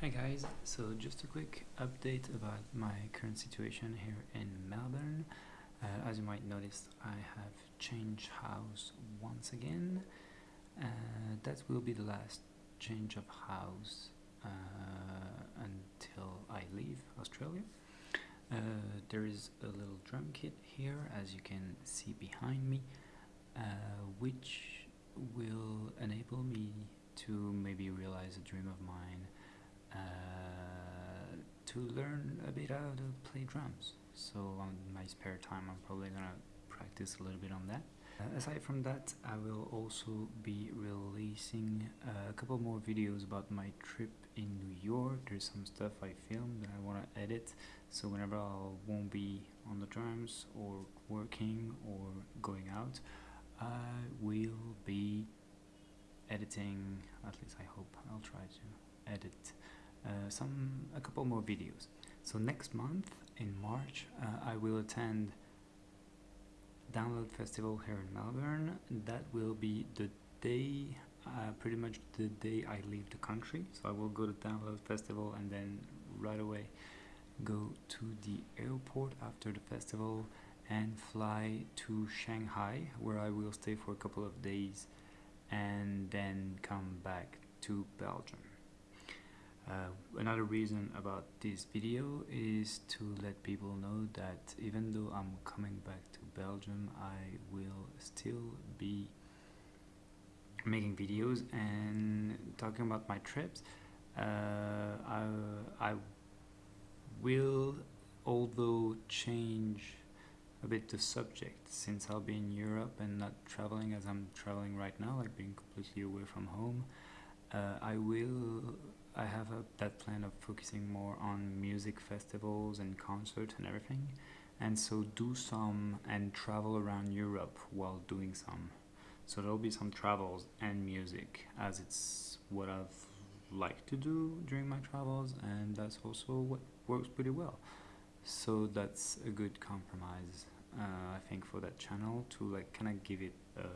Hi guys, so just a quick update about my current situation here in Melbourne. Uh, as you might notice, I have changed house once again. Uh, that will be the last change of house uh, until I leave Australia. Uh, there is a little drum kit here, as you can see behind me, uh, which will enable me to maybe realize a dream of mine uh, to learn a bit how to play drums. So on my spare time I'm probably gonna practice a little bit on that. Uh, aside from that, I will also be releasing a couple more videos about my trip in New York. There's some stuff I filmed that I want to edit, so whenever I won't be on the drums or working or going out, I will be editing, at least I hope I'll try to edit some a couple more videos. So next month in March, uh, I will attend Download Festival here in Melbourne. That will be the day, uh, pretty much the day I leave the country. So I will go to Download Festival and then right away go to the airport after the festival and fly to Shanghai where I will stay for a couple of days and then come back to Belgium. Uh, another reason about this video is to let people know that even though I'm coming back to Belgium, I will still be making videos and talking about my trips. Uh, I, I will, although change a bit the subject since I'll be in Europe and not traveling as I'm traveling right now, like being completely away from home. Uh, I will I have a, that plan of focusing more on music festivals and concerts and everything and so do some and travel around Europe while doing some. So there'll be some travels and music as it's what I've liked to do during my travels and that's also what works pretty well. So that's a good compromise uh, I think for that channel to like kind of give it a,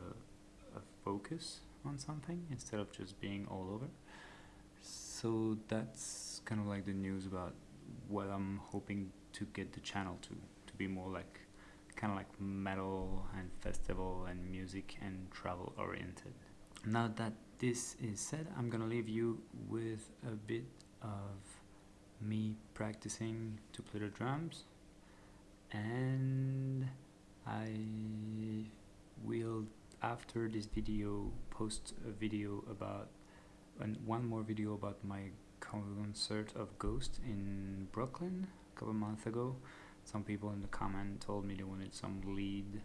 a focus on something instead of just being all over so that's kind of like the news about what I'm hoping to get the channel to to be more like kind of like metal and festival and music and travel oriented. Now that this is said I'm gonna leave you with a bit of me practicing to play the drums. And I will after this video post a video about and one more video about my concert of Ghost in Brooklyn a couple months ago. Some people in the comment told me they wanted some lead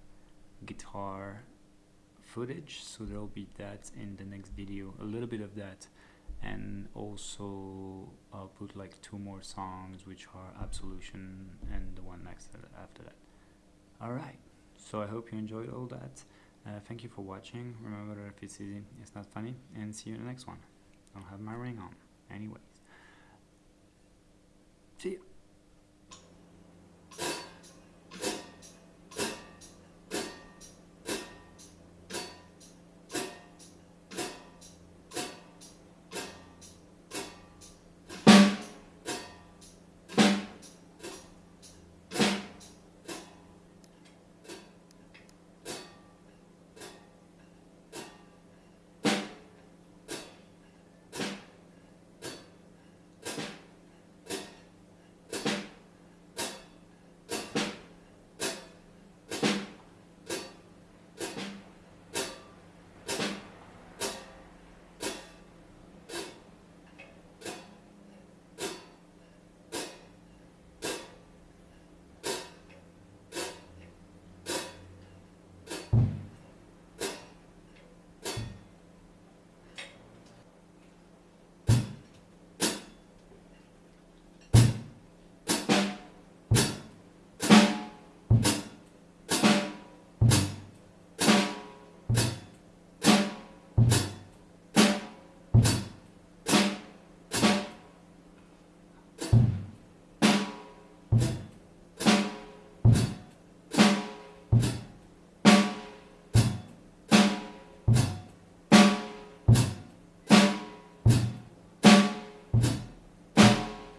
guitar footage, so there'll be that in the next video, a little bit of that, and also I'll put like two more songs, which are Absolution and the one next after that. Alright, so I hope you enjoyed all that. Uh, thank you for watching. Remember if it's easy, it's not funny, and see you in the next one. I don't have my ring on. Anyways. See ya.